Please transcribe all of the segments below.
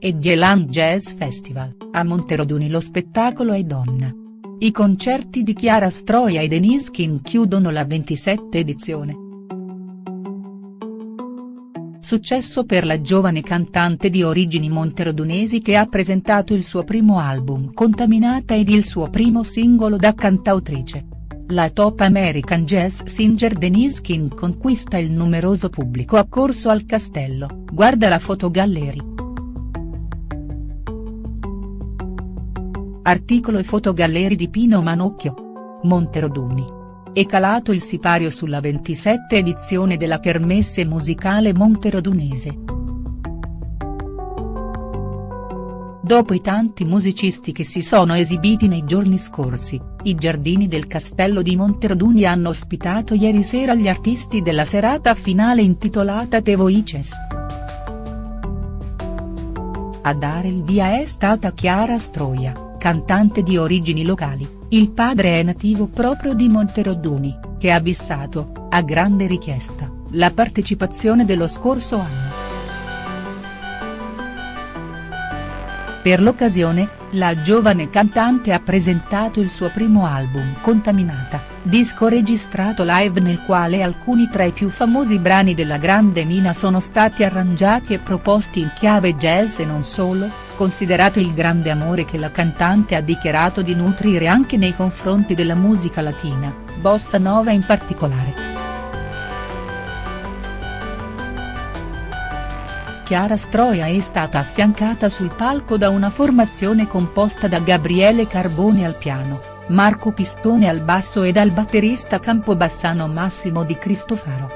e Dieland Jazz Festival, a Monteroduni lo spettacolo è donna. I concerti di Chiara Stroia e Denise King chiudono la 27 edizione. Successo per la giovane cantante di origini monterodunesi che ha presentato il suo primo album Contaminata ed il suo primo singolo da cantautrice. La top American jazz singer Denise King conquista il numeroso pubblico accorso al castello, guarda la fotogallery. Articolo e fotogallery di Pino Manocchio. Monteroduni. È calato il sipario sulla 27 edizione della Kermesse musicale monterodunese. Dopo i tanti musicisti che si sono esibiti nei giorni scorsi, i giardini del castello di Monteroduni hanno ospitato ieri sera gli artisti della serata finale intitolata The Voices. A dare il via è stata Chiara Stroia cantante di origini locali, il padre è nativo proprio di Monteroduni, che ha bissato, a grande richiesta, la partecipazione dello scorso anno. Per l'occasione, la giovane cantante ha presentato il suo primo album Contaminata, disco registrato live nel quale alcuni tra i più famosi brani della grande mina sono stati arrangiati e proposti in chiave jazz e non solo, considerato il grande amore che la cantante ha dichiarato di nutrire anche nei confronti della musica latina, bossa nova in particolare. Chiara Stroia è stata affiancata sul palco da una formazione composta da Gabriele Carbone al piano, Marco Pistone al basso e dal batterista campobassano Massimo Di Cristofaro.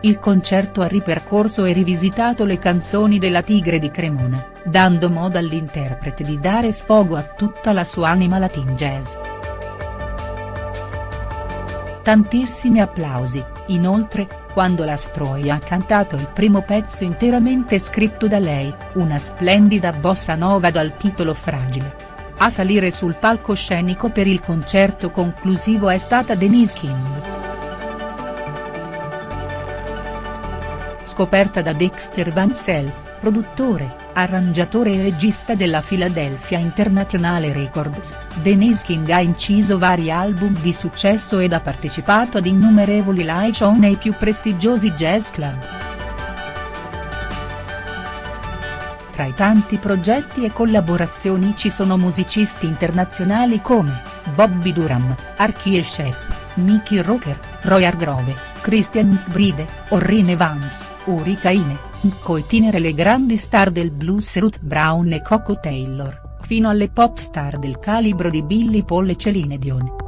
Il concerto ha ripercorso e rivisitato le canzoni della Tigre di Cremona, dando modo all'interprete di dare sfogo a tutta la sua anima latin jazz. Tantissimi applausi, inoltre, quando la Stroia ha cantato il primo pezzo interamente scritto da lei, una splendida bossa nova dal titolo Fragile. A salire sul palcoscenico per il concerto conclusivo è stata Denise King. scoperta da Dexter Vansell, produttore, arrangiatore e regista della Philadelphia International Records, Denise King ha inciso vari album di successo ed ha partecipato ad innumerevoli live show nei più prestigiosi jazz club. Tra i tanti progetti e collaborazioni ci sono musicisti internazionali come, Bobby Durham, Archie Shep, Mickey Rocker, Roy Hargrove, Christian McBride, Orrin Evans, Uri Caine, coitinere le grandi star del blues Ruth Brown e Coco Taylor, fino alle pop star del calibro di Billy Paul e Celine Dion.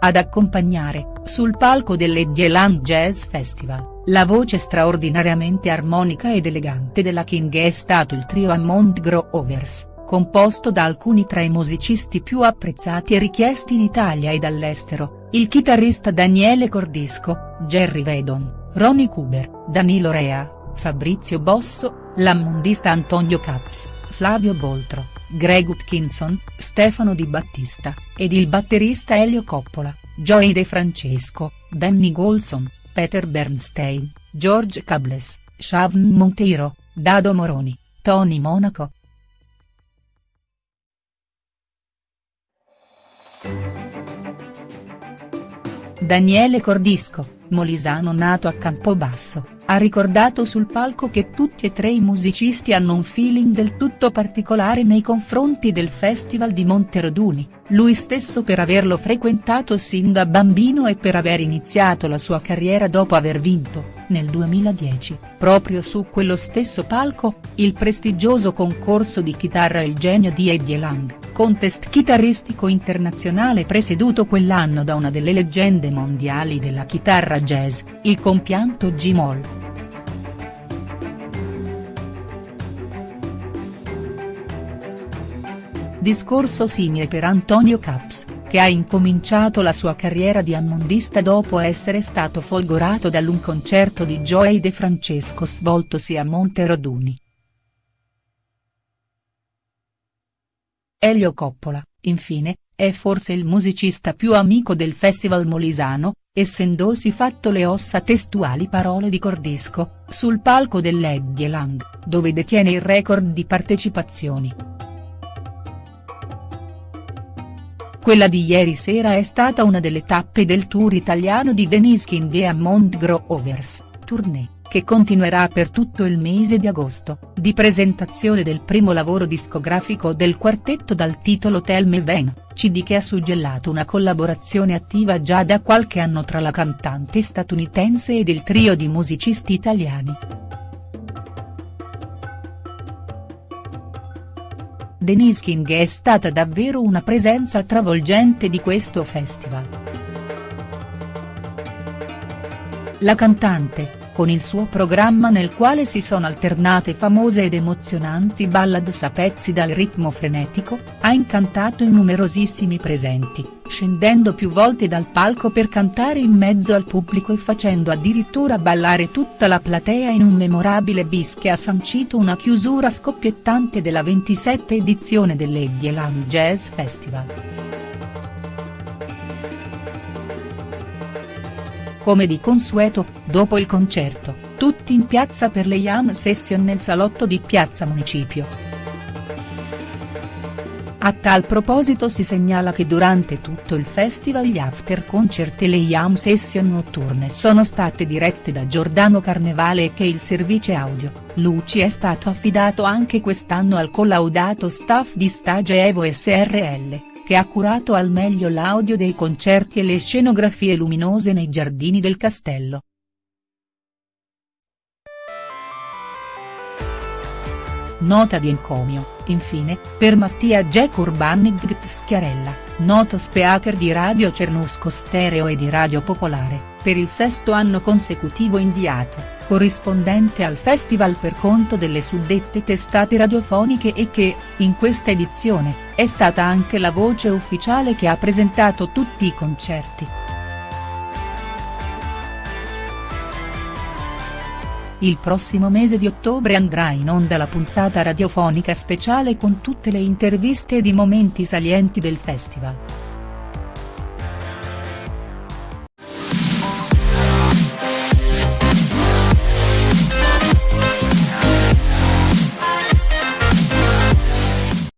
Ad accompagnare, sul palco dell'Edgeland Jazz Festival, la voce straordinariamente armonica ed elegante della King è stato il trio Hammond Grovers composto da alcuni tra i musicisti più apprezzati e richiesti in Italia ed all'estero, il chitarrista Daniele Cordisco, Jerry Vedon, Ronnie Cuber, Danilo Rea, Fabrizio Bosso, l'ammondista Antonio Caps, Flavio Boltro, Greg Utkinson, Stefano Di Battista, ed il batterista Elio Coppola, Joey De Francesco, Benny Golson, Peter Bernstein, George Cables, Shavn Monteiro, Dado Moroni, Tony Monaco, Daniele Cordisco, molisano nato a Campobasso, ha ricordato sul palco che tutti e tre i musicisti hanno un feeling del tutto particolare nei confronti del Festival di Monteroduni, lui stesso per averlo frequentato sin da bambino e per aver iniziato la sua carriera dopo aver vinto, nel 2010, proprio su quello stesso palco, il prestigioso concorso di chitarra Il genio di Eddie Lang, contest chitarristico internazionale presieduto quell'anno da una delle leggende mondiali della chitarra jazz, il compianto G-Moll. Discorso simile per Antonio Caps, che ha incominciato la sua carriera di ammondista dopo essere stato folgorato dall'un concerto di Joey De Francesco svoltosi a Monteroduni. Elio Coppola, infine, è forse il musicista più amico del Festival Molisano, essendosi fatto le ossa testuali parole di Cordisco, sul palco dell'Eddie Lang, dove detiene il record di partecipazioni. Quella di ieri sera è stata una delle tappe del tour italiano di Denise King e Amond Grovers, tournée che continuerà per tutto il mese di agosto, di presentazione del primo lavoro discografico del quartetto dal titolo Tell Me When, CD che ha suggellato una collaborazione attiva già da qualche anno tra la cantante statunitense ed il trio di musicisti italiani. Denise King è stata davvero una presenza travolgente di questo festival. La cantante, con il suo programma nel quale si sono alternate famose ed emozionanti ballads a pezzi dal ritmo frenetico, ha incantato i numerosissimi presenti, scendendo più volte dal palco per cantare in mezzo al pubblico e facendo addirittura ballare tutta la platea in un memorabile bis che ha sancito una chiusura scoppiettante della 27 edizione dell'Edieland Jazz Festival. Come di consueto, dopo il concerto, tutti in piazza per le Jam Session nel salotto di Piazza Municipio. A tal proposito si segnala che durante tutto il festival gli after concert e le Jam Session notturne sono state dirette da Giordano Carnevale e che il servizio audio, luci è stato affidato anche quest'anno al collaudato staff di Stage Evo SRL che ha curato al meglio l'audio dei concerti e le scenografie luminose nei giardini del castello. Nota di encomio, infine, per Mattia Jack Urbanigt Schiarella, noto speaker di Radio Cernusco Stereo e di Radio Popolare, per il sesto anno consecutivo inviato corrispondente al festival per conto delle suddette testate radiofoniche e che, in questa edizione, è stata anche la voce ufficiale che ha presentato tutti i concerti. Il prossimo mese di ottobre andrà in onda la puntata radiofonica speciale con tutte le interviste ed i momenti salienti del festival.